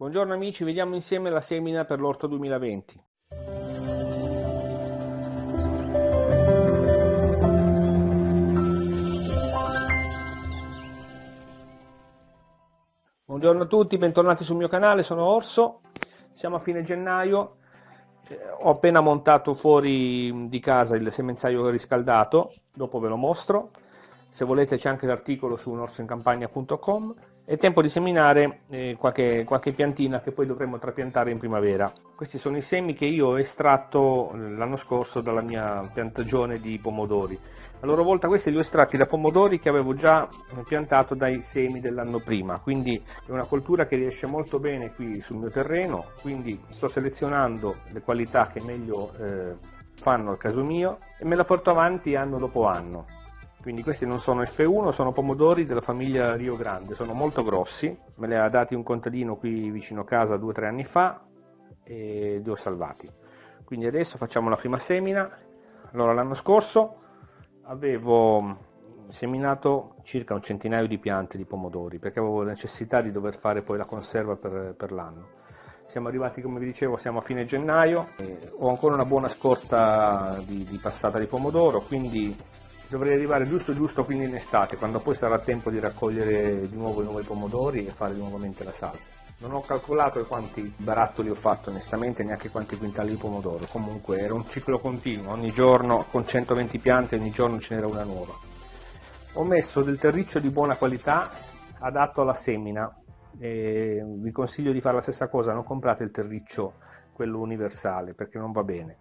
Buongiorno amici, vediamo insieme la semina per l'orto 2020. Buongiorno a tutti, bentornati sul mio canale, sono Orso, siamo a fine gennaio, eh, ho appena montato fuori di casa il semenzaio riscaldato, dopo ve lo mostro, se volete c'è anche l'articolo su orsoincampagna.com è tempo di seminare eh, qualche, qualche, piantina che poi dovremo trapiantare in primavera. Questi sono i semi che io ho estratto eh, l'anno scorso dalla mia piantagione di pomodori. A loro volta questi li ho estratti da pomodori che avevo già piantato dai semi dell'anno prima, quindi è una coltura che riesce molto bene qui sul mio terreno, quindi sto selezionando le qualità che meglio eh, fanno al caso mio e me la porto avanti anno dopo anno quindi questi non sono F1, sono pomodori della famiglia Rio Grande, sono molto grossi, me li ha dati un contadino qui vicino a casa due o tre anni fa e li ho salvati. Quindi adesso facciamo la prima semina. Allora l'anno scorso avevo seminato circa un centinaio di piante di pomodori perché avevo necessità di dover fare poi la conserva per, per l'anno. Siamo arrivati, come vi dicevo, siamo a fine gennaio, ho ancora una buona scorta di, di passata di pomodoro, quindi dovrei arrivare giusto giusto quindi in estate, quando poi sarà tempo di raccogliere di nuovo i nuovi pomodori e fare nuovamente la salsa. Non ho calcolato quanti barattoli ho fatto onestamente, neanche quanti quintali di pomodoro, comunque era un ciclo continuo, ogni giorno con 120 piante ogni giorno ce n'era una nuova. Ho messo del terriccio di buona qualità adatto alla semina e vi consiglio di fare la stessa cosa, non comprate il terriccio quello universale perché non va bene.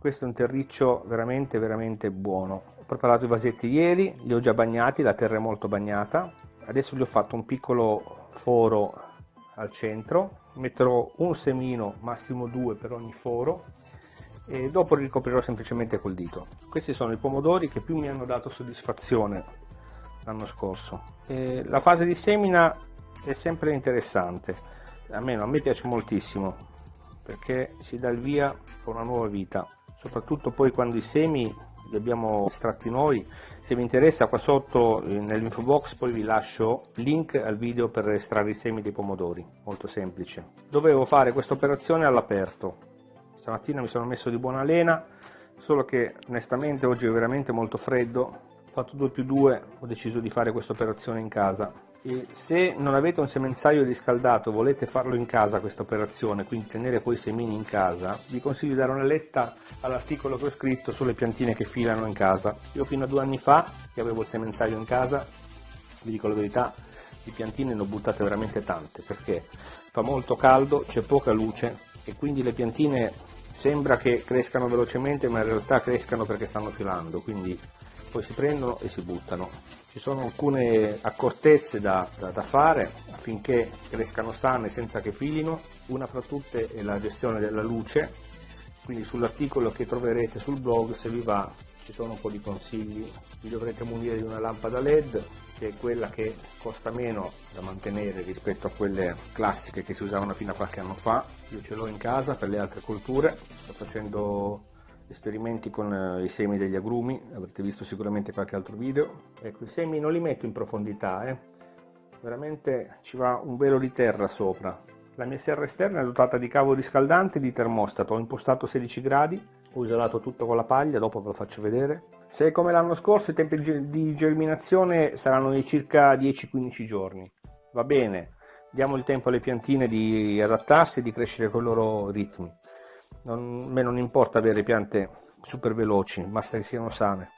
Questo è un terriccio veramente veramente buono. Preparato i vasetti ieri, li ho già bagnati, la terra è molto bagnata, adesso gli ho fatto un piccolo foro al centro, metterò un semino, massimo due per ogni foro e dopo li ricoprirò semplicemente col dito. Questi sono i pomodori che più mi hanno dato soddisfazione l'anno scorso. E la fase di semina è sempre interessante, almeno a me piace moltissimo perché si dà il via a una nuova vita, soprattutto poi quando i semi li abbiamo estratti noi. Se vi interessa qua sotto eh, nell'info box poi vi lascio link al video per estrarre i semi dei pomodori, molto semplice. Dovevo fare questa operazione all'aperto. Stamattina mi sono messo di buona lena, solo che onestamente oggi è veramente molto freddo. Ho fatto 2 più 2, ho deciso di fare questa operazione in casa e se non avete un semenzaio riscaldato volete farlo in casa questa operazione, quindi tenere poi i semini in casa, vi consiglio di dare una letta all'articolo che ho scritto sulle piantine che filano in casa. Io fino a due anni fa, che avevo il semenzaio in casa, vi dico la verità, di piantine ne ho buttate veramente tante, perché fa molto caldo, c'è poca luce e quindi le piantine sembra che crescano velocemente ma in realtà crescano perché stanno filando, quindi poi si prendono e si buttano. Ci sono alcune accortezze da, da, da, fare affinché crescano sane senza che filino, una fra tutte è la gestione della luce, quindi sull'articolo che troverete sul blog se vi va ci sono un po' di consigli, vi dovrete munire di una lampada LED che è quella che costa meno da mantenere rispetto a quelle classiche che si usavano fino a qualche anno fa, io ce l'ho in casa per le altre colture, sto facendo esperimenti con eh, i semi degli agrumi, avrete visto sicuramente qualche altro video. Ecco, i semi non li metto in profondità, eh. veramente ci va un velo di terra sopra. La mia serra esterna è dotata di cavo riscaldante e di termostato, ho impostato 16 gradi, ho isolato tutto con la paglia, dopo ve lo faccio vedere. Se come l'anno scorso i tempi di germinazione saranno di circa 10-15 giorni, va bene, diamo il tempo alle piantine di adattarsi e di crescere con i loro ritmi non, me non importa avere piante super veloci, basta che siano sane.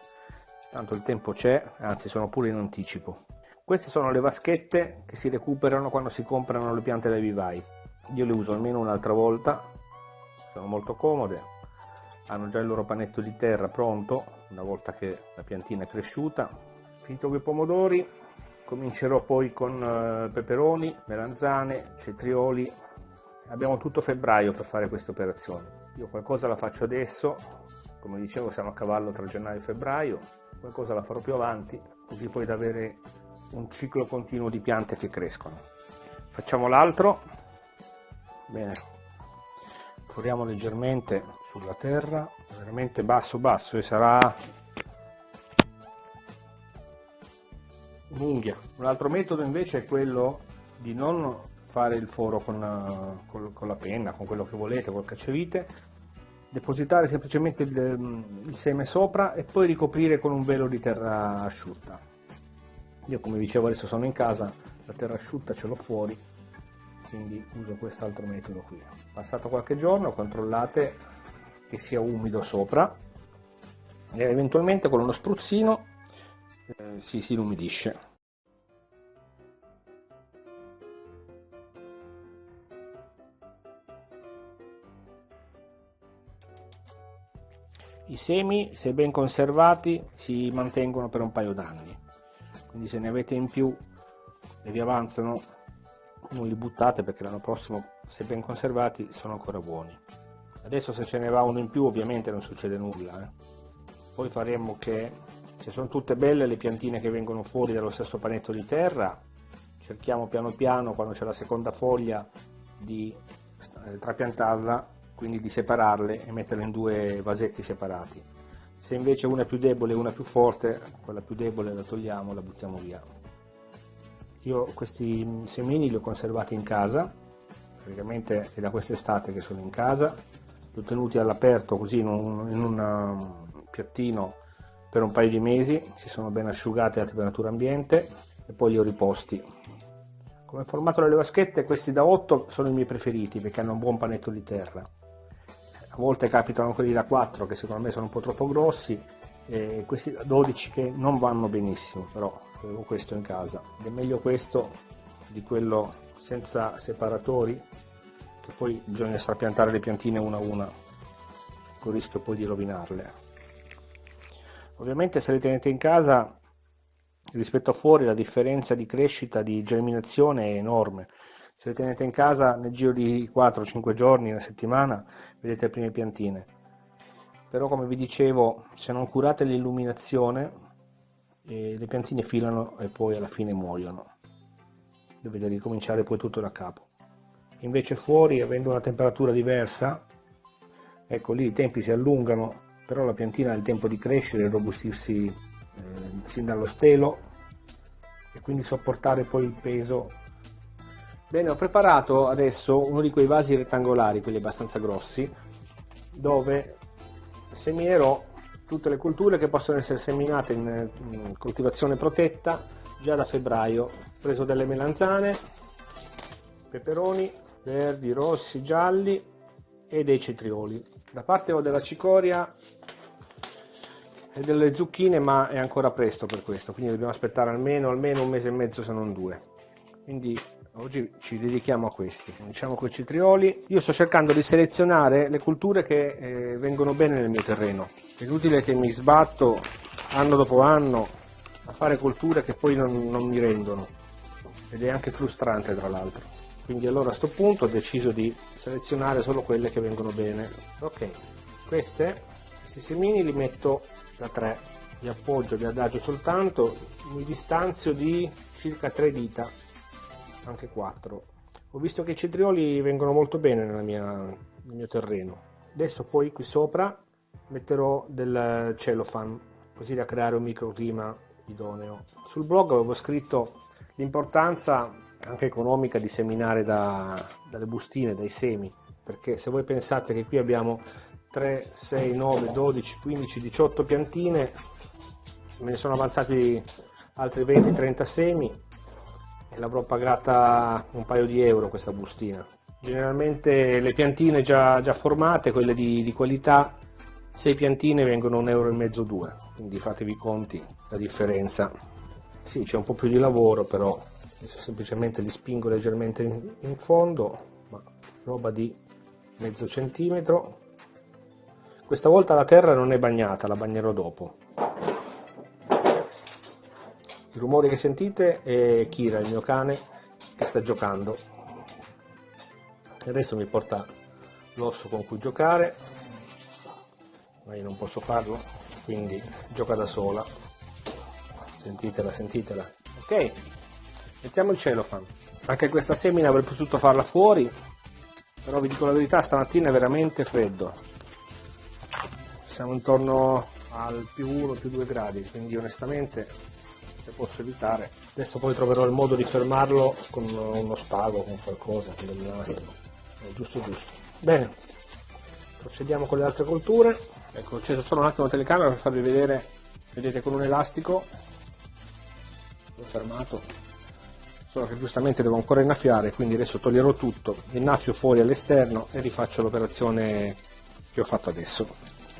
Tanto il tempo c'è, anzi sono pure in anticipo. Queste sono le vaschette che si recuperano quando si comprano le piante dai vivai. Io le uso almeno un'altra volta, sono molto comode, hanno già il loro panetto di terra pronto una volta che la piantina è cresciuta. Finito con i pomodori, comincerò poi con eh, peperoni, melanzane, cetrioli, abbiamo tutto febbraio per fare queste operazioni. Io qualcosa la faccio adesso, come dicevo siamo a cavallo tra gennaio e febbraio, qualcosa la farò più avanti, così poi da avere un ciclo continuo di piante che crescono. Facciamo l'altro, bene, foriamo leggermente sulla terra, veramente basso basso e sarà un'unghia. Un altro metodo invece è quello di non fare il foro con, con, con la penna, con quello che volete, col cacciavite, depositare semplicemente il, il, seme sopra e poi ricoprire con un velo di terra asciutta. Io come dicevo adesso sono in casa, la terra asciutta ce l'ho fuori, quindi uso quest'altro metodo qui. Passato qualche giorno controllate che sia umido sopra e eventualmente con uno spruzzino eh, si, si umidisce. I semi, se ben conservati, si mantengono per un paio d'anni, quindi se ne avete in più e vi avanzano, non li buttate perché l'anno prossimo, se ben conservati, sono ancora buoni. Adesso se ce ne va uno in più ovviamente non succede nulla. Eh. Poi faremo che, se sono tutte belle le piantine che vengono fuori dallo stesso panetto di terra, cerchiamo piano piano, quando c'è la seconda foglia, di eh, trapiantarla quindi di separarle e metterle in due vasetti separati. Se invece una è più debole e una più forte, quella più debole la togliamo, la buttiamo via. Io questi semini li ho conservati in casa, praticamente è da quest'estate che sono in casa, li ho tenuti all'aperto così in un, in un um, piattino per un paio di mesi, si sono ben asciugati a temperatura ambiente e poi li ho riposti. Come formato delle vaschette questi da 8 sono i miei preferiti perché hanno un buon panetto di terra a volte capitano quelli da 4 che secondo me sono un po' troppo grossi e questi da 12 che non vanno benissimo però avevo questo in casa. Ed è meglio questo di quello senza separatori che poi bisogna strapiantare le piantine una a una con il rischio poi di rovinarle. Ovviamente se le tenete in casa rispetto a fuori la differenza di crescita di germinazione è enorme se le tenete in casa nel giro di 4-5 giorni, una settimana, vedete le prime piantine. Però come vi dicevo, se non curate l'illuminazione, eh, le piantine filano e poi alla fine muoiono. Dovete ricominciare poi tutto da capo. Invece fuori, avendo una temperatura diversa, ecco lì i tempi si allungano, però la piantina ha il tempo di crescere e robustirsi eh, sin dallo stelo e quindi sopportare poi il peso Bene, ho preparato adesso uno di quei vasi rettangolari, quelli abbastanza grossi, dove semierò tutte le culture che possono essere seminate in, in coltivazione protetta già da febbraio. Ho preso delle melanzane, peperoni verdi, rossi, gialli e dei cetrioli. Da parte ho della cicoria e delle zucchine, ma è ancora presto per questo, quindi dobbiamo aspettare almeno, almeno un mese e mezzo se non due. Quindi Oggi ci dedichiamo a questi, cominciamo con i cetrioli. Io sto cercando di selezionare le culture che eh, vengono bene nel mio terreno. È inutile che mi sbatto anno dopo anno a fare culture che poi non, non mi rendono ed è anche frustrante tra l'altro. Quindi allora a questo punto ho deciso di selezionare solo quelle che vengono bene. Ok, queste, questi semini li metto da 3, li appoggio, li adagio soltanto, mi distanzio di circa 3 dita anche 4 ho visto che i cetrioli vengono molto bene mia, nel mio terreno. Adesso poi qui sopra metterò del cellophane così da creare un microclima idoneo. Sul blog avevo scritto l'importanza anche economica di seminare da, dalle bustine, dai semi perché se voi pensate che qui abbiamo 3, 6, 9, 12, 15, 18 piantine me ne sono avanzati altri 20-30 semi e l'avrò pagata un paio di euro questa bustina. Generalmente le piantine già, già formate, quelle di, di qualità, 6 piantine vengono un euro e mezzo, due, quindi fatevi conti la differenza. Sì, c'è un po' più di lavoro, però semplicemente li spingo leggermente in, in fondo, ma roba di mezzo centimetro. Questa volta la terra non è bagnata, la bagnerò dopo. Il rumore che sentite è Kira, il mio cane, che sta giocando. Adesso mi porta l'osso con cui giocare, ma io non posso farlo, quindi gioca da sola. Sentitela, sentitela. Ok, mettiamo il cellophane. Anche questa semina avrei potuto farla fuori, però vi dico la verità, stamattina è veramente freddo. Siamo intorno al più 1, più 2 gradi, quindi onestamente se posso evitare. Adesso poi troverò il modo di fermarlo con uno spago, con qualcosa, con del nastro. Giusto giusto. Bene, procediamo con le altre colture. Ecco, ho acceso solo un attimo la telecamera per farvi vedere, vedete con un elastico, l'ho fermato, solo che giustamente devo ancora innaffiare, quindi adesso toglierò tutto, innaffio fuori all'esterno e rifaccio l'operazione che ho fatto adesso.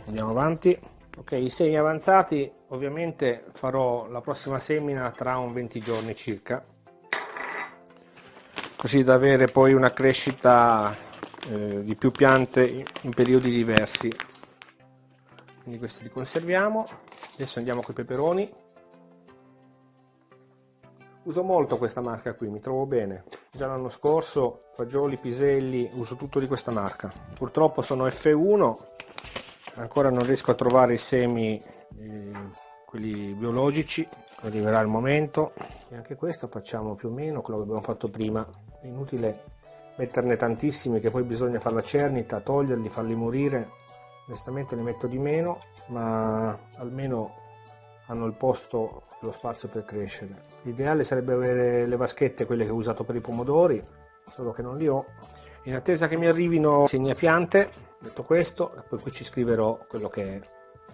Andiamo avanti. Ok, i semi avanzati ovviamente farò la prossima semina tra un 20 giorni circa, così da avere poi una crescita eh, di più piante in periodi diversi. Quindi questi li conserviamo. Adesso andiamo con i peperoni. Uso molto questa marca qui, mi trovo bene. Già l'anno scorso, fagioli, piselli, uso tutto di questa marca. Purtroppo sono F1 ancora non riesco a trovare i semi eh, quelli biologici. Arriverà il momento. E anche questo facciamo più o meno quello che abbiamo fatto prima. È inutile metterne tantissimi che poi bisogna fare la cernita toglierli farli morire. Onestamente ne metto di meno ma almeno hanno il posto lo spazio per crescere. L'ideale sarebbe avere le vaschette quelle che ho usato per i pomodori solo che non li ho. In attesa che mi arrivino segnapiante detto questo poi qui ci scriverò quello che è.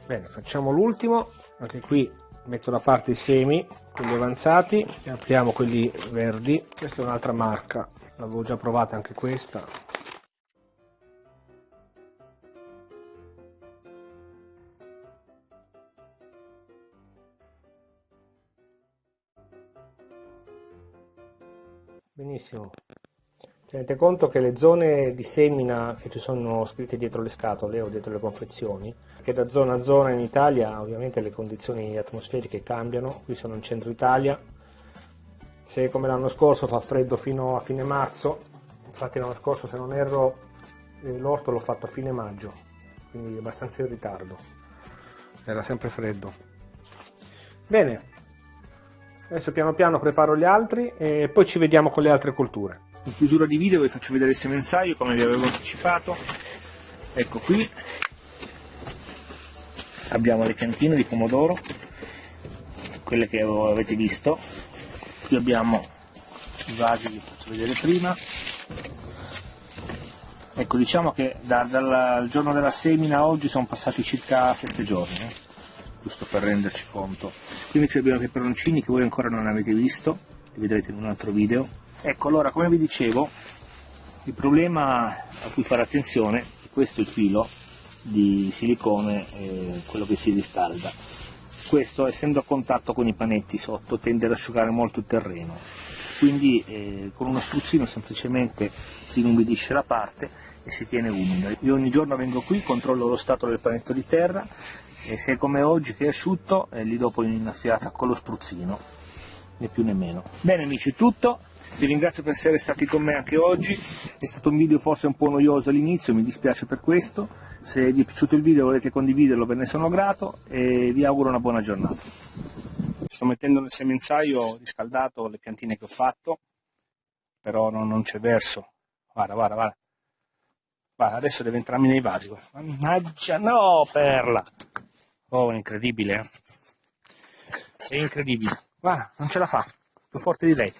Bene facciamo l'ultimo. Anche qui metto da parte i semi quelli avanzati e apriamo quelli verdi. Questa è un'altra marca. L'avevo già provata anche questa. Benissimo Tenete conto che le zone di semina che ci sono scritte dietro le scatole o dietro le confezioni, che da zona a zona in Italia ovviamente le condizioni atmosferiche cambiano, qui sono in centro Italia, se come l'anno scorso fa freddo fino a fine marzo, infatti l'anno scorso se non erro eh, l'orto l'ho fatto a fine maggio, quindi abbastanza in ritardo, era sempre freddo. Bene, adesso piano piano preparo gli altri e poi ci vediamo con le altre colture. In chiusura di video vi faccio vedere il semenzaio come vi avevo anticipato. Ecco qui abbiamo le piantine di pomodoro, quelle che avete visto. Qui abbiamo i vasi vi faccio vedere prima. Ecco, diciamo che da, dal giorno della semina a oggi sono passati circa 7 giorni, eh? giusto per renderci conto. Qui invece abbiamo i peperoncini che voi ancora non avete visto, li vedrete in un altro video Ecco, allora, come vi dicevo, il problema a cui fare attenzione è questo il filo di silicone, eh, quello che si riscalda. Questo, essendo a contatto con i panetti sotto, tende ad asciugare molto il terreno, quindi eh, con uno spruzzino semplicemente si inumidisce la parte e si tiene umido. Io ogni giorno vengo qui, controllo lo stato del panetto di terra e se è come oggi che è asciutto, eh, gli do poi un'innaffiata con lo spruzzino, né più né meno. Bene amici, tutto, vi ringrazio per essere stati con me anche oggi, è stato un video forse un po' noioso all'inizio, mi dispiace per questo, se vi è piaciuto il video e volete condividerlo ve ne sono grato e vi auguro una buona giornata. Sto mettendo nel semenzaio riscaldato le piantine che ho fatto, però non, non c'è verso, guarda, guarda, guarda. Guarda, adesso deve entrarmi nei vasi. Mannaggia, no, perla! Oh, incredibile, eh? È incredibile. Guarda, non ce la fa. Più forte di lei.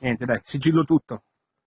Niente, dai, sigillo tutto.